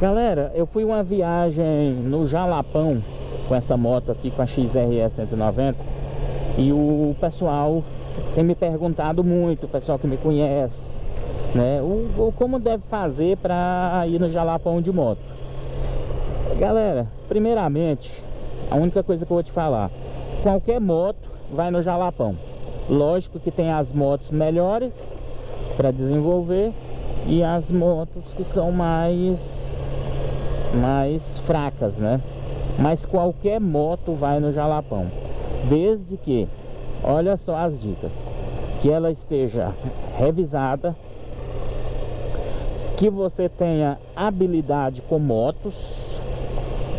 Galera, eu fui uma viagem no Jalapão com essa moto aqui, com a XRE 190 e o pessoal tem me perguntado muito, o pessoal que me conhece, né, o, o como deve fazer para ir no Jalapão de moto. Galera, primeiramente, a única coisa que eu vou te falar, qualquer moto vai no Jalapão. Lógico que tem as motos melhores para desenvolver e as motos que são mais mais fracas, né? Mas qualquer moto vai no Jalapão, desde que, olha só as dicas, que ela esteja revisada, que você tenha habilidade com motos,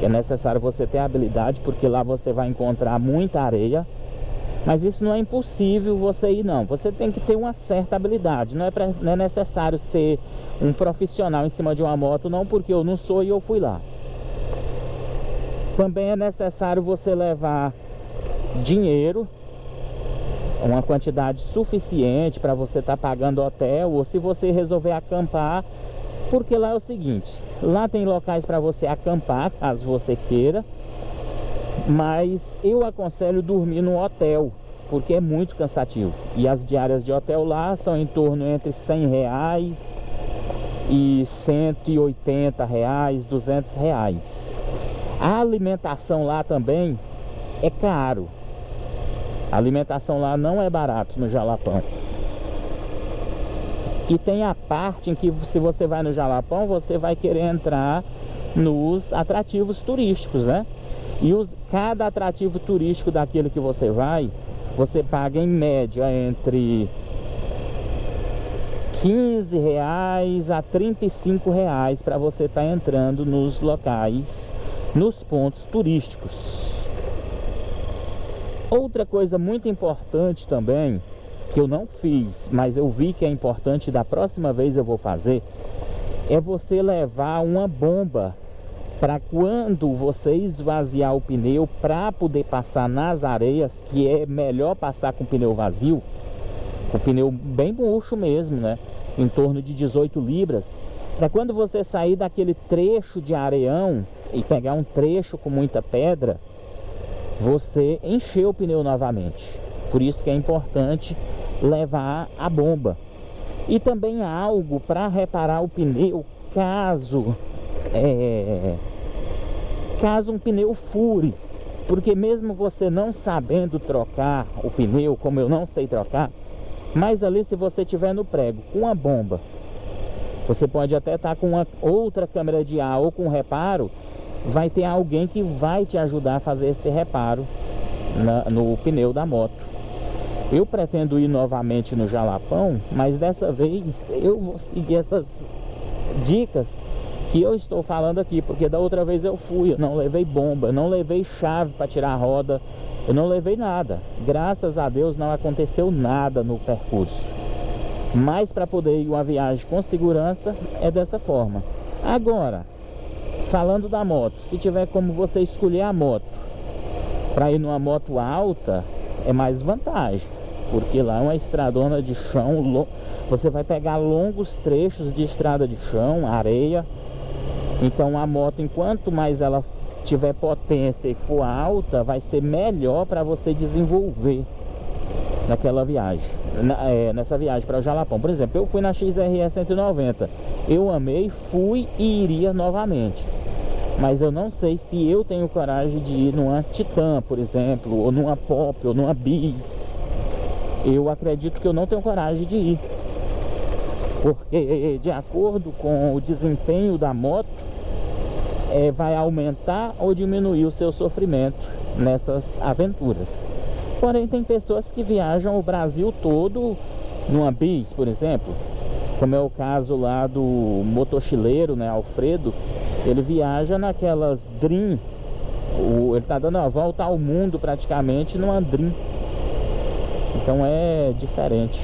é necessário você ter habilidade, porque lá você vai encontrar muita areia, mas isso não é impossível você ir não. Você tem que ter uma certa habilidade. Não é, pra, não é necessário ser um profissional em cima de uma moto Não porque eu não sou e eu fui lá. Também é necessário você levar dinheiro Uma quantidade suficiente para você estar tá pagando hotel Ou se você resolver acampar Porque lá é o seguinte Lá tem locais para você acampar Caso você queira mas eu aconselho dormir no hotel porque é muito cansativo. E as diárias de hotel lá são em torno entre 100 reais e 180 reais 200 reais. A alimentação lá também é caro. A alimentação lá não é barato no Jalapão. E tem a parte em que se você vai no Jalapão você vai querer entrar nos atrativos turísticos né e os, cada atrativo turístico daquele que você vai, você paga em média entre 15 reais a 35 reais para você estar tá entrando nos locais, nos pontos turísticos. Outra coisa muito importante também, que eu não fiz, mas eu vi que é importante, da próxima vez eu vou fazer, é você levar uma bomba para quando você esvaziar o pneu para poder passar nas areias, que é melhor passar com pneu vazio, com pneu bem murcho mesmo, né? Em torno de 18 libras. Para quando você sair daquele trecho de areião e pegar um trecho com muita pedra, você encher o pneu novamente. Por isso que é importante levar a bomba. E também algo para reparar o pneu caso é, caso um pneu fure porque mesmo você não sabendo trocar o pneu como eu não sei trocar mas ali se você tiver no prego com a bomba você pode até estar tá com uma outra câmera de ar ou com reparo vai ter alguém que vai te ajudar a fazer esse reparo na, no pneu da moto. Eu pretendo ir novamente no Jalapão mas dessa vez eu vou seguir essas dicas que eu estou falando aqui, porque da outra vez eu fui, eu não levei bomba, não levei chave para tirar a roda, eu não levei nada. Graças a Deus não aconteceu nada no percurso. Mas para poder ir uma viagem com segurança é dessa forma. Agora, falando da moto, se tiver como você escolher a moto para ir numa moto alta, é mais vantagem. Porque lá é uma estradona de chão, você vai pegar longos trechos de estrada de chão, areia, então a moto, enquanto mais ela tiver potência e for alta, vai ser melhor para você desenvolver naquela viagem, na, é, nessa viagem para o Jalapão. Por exemplo, eu fui na XRE 190, eu amei, fui e iria novamente. Mas eu não sei se eu tenho coragem de ir numa Titan, por exemplo, ou numa Pop, ou numa Bis. Eu acredito que eu não tenho coragem de ir. Porque de acordo com o desempenho da moto, é, vai aumentar ou diminuir o seu sofrimento nessas aventuras. Porém, tem pessoas que viajam o Brasil todo numa bis, por exemplo, como é o caso lá do motochileiro, né, Alfredo, ele viaja naquelas Dream, o, ele está dando a volta ao mundo praticamente numa Dream. Então é diferente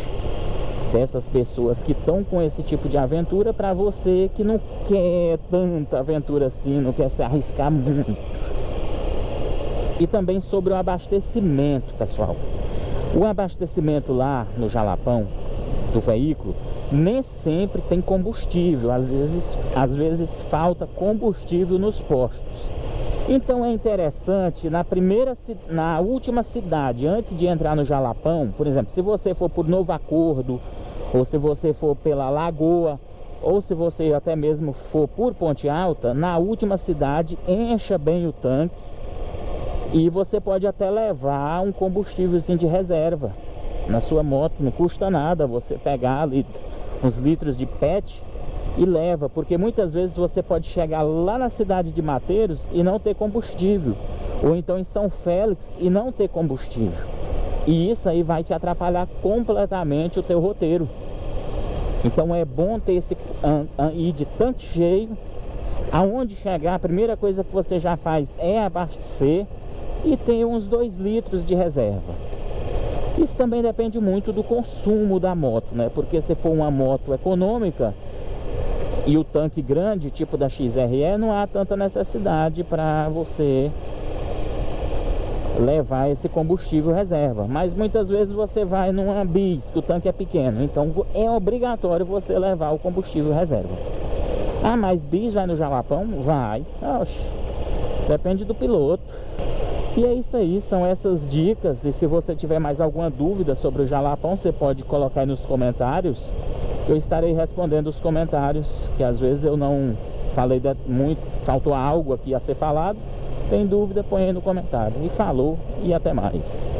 dessas pessoas que estão com esse tipo de aventura para você que não quer tanta aventura assim, não quer se arriscar muito. E também sobre o abastecimento, pessoal. O abastecimento lá no Jalapão do veículo nem sempre tem combustível, às vezes, às vezes falta combustível nos postos. Então é interessante, na primeira, na última cidade, antes de entrar no Jalapão, por exemplo, se você for por Novo Acordo, ou se você for pela Lagoa, ou se você até mesmo for por Ponte Alta, na última cidade, encha bem o tanque e você pode até levar um combustível de reserva na sua moto, não custa nada você pegar ali uns litros de PET e leva, porque muitas vezes você pode chegar lá na cidade de Mateiros e não ter combustível, ou então em São Félix e não ter combustível. E isso aí vai te atrapalhar completamente o teu roteiro. Então é bom ter esse ir de tanque cheio. Aonde chegar, a primeira coisa que você já faz é abastecer e ter uns 2 litros de reserva. Isso também depende muito do consumo da moto, né? Porque se for uma moto econômica, e o tanque grande, tipo da XRE, não há tanta necessidade para você levar esse combustível reserva. Mas muitas vezes você vai numa bis, que o tanque é pequeno, então é obrigatório você levar o combustível reserva. Ah, mas bis vai no Jalapão? Vai. Oxe, depende do piloto. E é isso aí, são essas dicas. E se você tiver mais alguma dúvida sobre o Jalapão, você pode colocar aí nos comentários eu estarei respondendo os comentários, que às vezes eu não falei muito, faltou algo aqui a ser falado. Tem dúvida, põe aí no comentário. E falou e até mais.